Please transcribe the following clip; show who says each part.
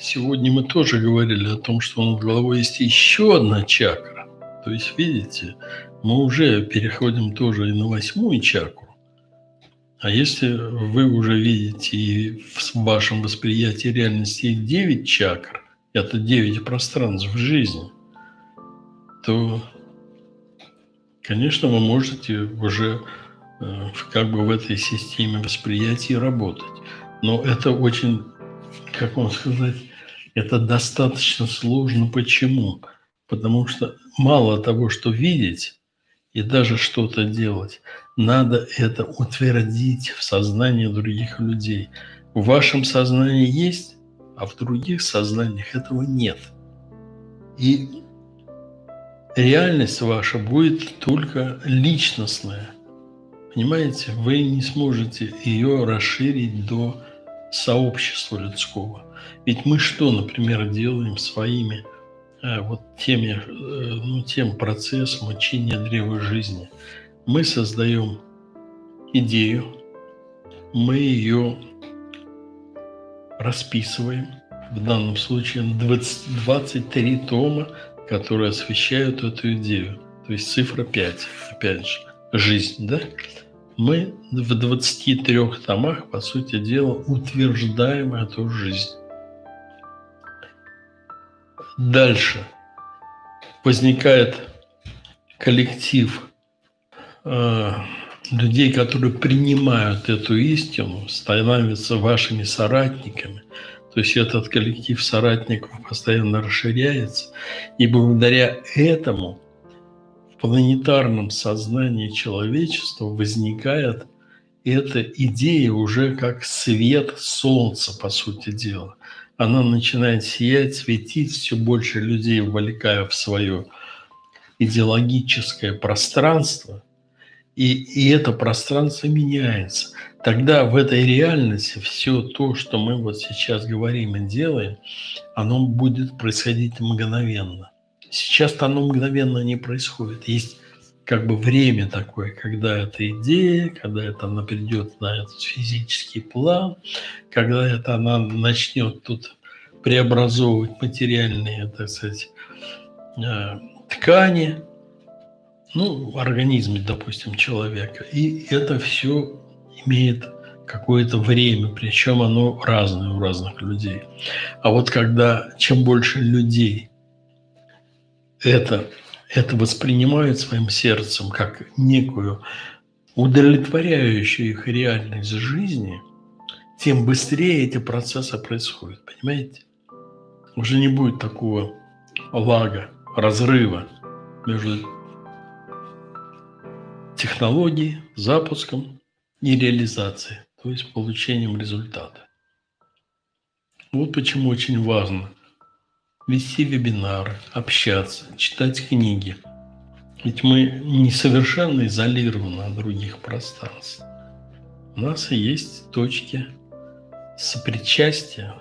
Speaker 1: сегодня мы тоже говорили о том, что над головой есть еще одна чакра. То есть, видите, мы уже переходим тоже и на восьмую чакру. А если вы уже видите и в вашем восприятии реальности 9 чакр, это 9 пространств в жизни, то, конечно, вы можете уже э, как бы в этой системе восприятия работать. Но это очень, как вам сказать, это достаточно сложно. Почему? Потому что мало того, что видеть и даже что-то делать, надо это утвердить в сознании других людей. В вашем сознании есть, а в других сознаниях этого нет. И реальность ваша будет только личностная. Понимаете, вы не сможете ее расширить до сообщества людского. Ведь мы что, например, делаем своими э, вот теми, э, ну, тем процессом учения древа жизни? Мы создаем идею, мы ее расписываем, в данном случае 20, 23 тома, которые освещают эту идею. То есть цифра 5, опять же, жизнь, да? Мы в 23 томах, по сути дела, утверждаем эту жизнь. Дальше возникает коллектив э, людей, которые принимают эту истину, становятся вашими соратниками. То есть этот коллектив соратников постоянно расширяется. И благодаря этому планетарном сознании человечества возникает эта идея уже как свет солнца, по сути дела она начинает сиять, светить, все больше людей вовлекая в свое идеологическое пространство, и, и это пространство меняется. Тогда в этой реальности все то, что мы вот сейчас говорим и делаем, оно будет происходить мгновенно. Сейчас-то оно мгновенно не происходит. Есть как бы время такое, когда эта идея, когда это она придет на этот физический план, когда это она начнет тут преобразовывать материальные, так сказать, э, ткани, ну, организме, допустим, человека. И это все имеет какое-то время, причем оно разное у разных людей. А вот когда чем больше людей это это воспринимают своим сердцем как некую удовлетворяющую их реальность жизни, тем быстрее эти процессы происходят, понимаете? Уже не будет такого лага, разрыва между технологией, запуском и реализацией, то есть получением результата. Вот почему очень важно – вести вебинары, общаться, читать книги. Ведь мы не совершенно изолированы от других пространств. У нас есть точки сопричастия